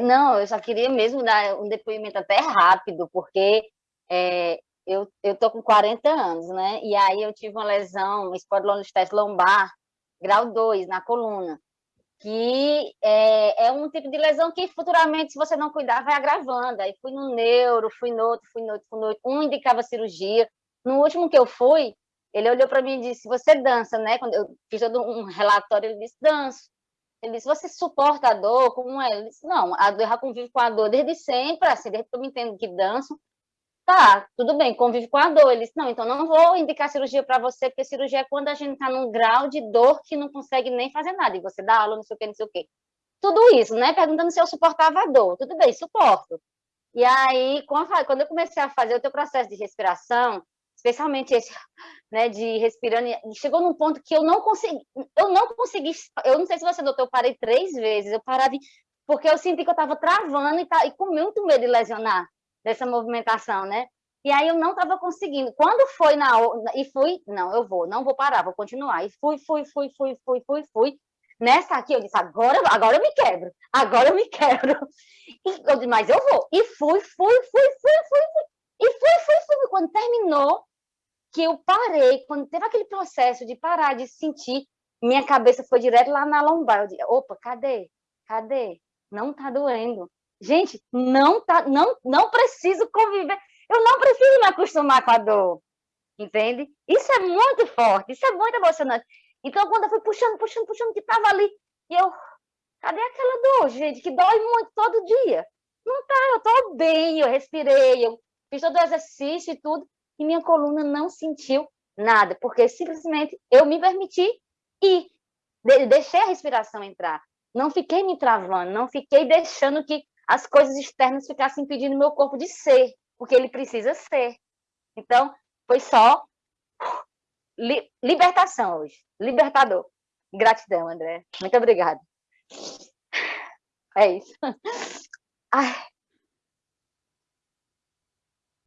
Não, eu só queria mesmo dar um depoimento até rápido, porque é, eu, eu tô com 40 anos, né? E aí eu tive uma lesão, espondilolistese lombar, grau 2, na coluna, que é, é, um tipo de lesão que futuramente, se você não cuidar, vai agravando. Aí fui no neuro, fui no outro, fui no outro, fui no outro. Um indicava cirurgia. No último que eu fui, ele olhou para mim e disse, você dança, né? Quando eu fiz todo um relatório, ele disse, danço. Ele disse, você suporta a dor? Como é? Ele disse, não, a dor, eu já convivo com a dor desde sempre, assim, desde que eu me entendo que danço. Tá, tudo bem, convive com a dor. Ele disse, não, então não vou indicar cirurgia para você, porque cirurgia é quando a gente está num grau de dor que não consegue nem fazer nada, e você dá aula, não sei o que, não sei o que. Tudo isso, né? Perguntando se eu suportava a dor. Tudo bem, suporto. E aí, quando eu comecei a fazer o teu processo de respiração, especialmente esse, né, de respirando, chegou num ponto que eu não consegui, eu não consegui, eu não sei se você notou, eu parei três vezes, eu parava, porque eu senti que eu estava travando e, tá, e com muito medo de lesionar dessa movimentação, né? E aí eu não estava conseguindo. Quando foi na e fui, não, eu vou, não vou parar, vou continuar. E fui, fui, fui, fui, fui, fui, fui. Nessa aqui eu disse, agora, agora eu me quebro, agora eu me quebro. E eu disse, mas eu vou. E fui, fui, fui, fui, fui, fui. E fui, fui, fui. Quando terminou, que eu parei, quando teve aquele processo de parar de sentir, minha cabeça foi direto lá na lombar. Eu disse, opa, cadê? Cadê? Não tá doendo. Gente, não tá, não, não preciso conviver. Eu não preciso me acostumar com a dor. Entende? Isso é muito forte, isso é muito emocionante. Então, quando eu fui puxando, puxando, puxando, que tava ali, e eu, cadê aquela dor, gente, que dói muito todo dia? Não tá, eu tô bem, eu respirei, eu fiz todo o exercício e tudo, e minha coluna não sentiu nada, porque simplesmente eu me permiti e deixei a respiração entrar. Não fiquei me travando, não fiquei deixando que as coisas externas ficassem impedindo meu corpo de ser, porque ele precisa ser. Então, foi só li libertação hoje, libertador. Gratidão, André. Muito obrigada. É isso. Ai.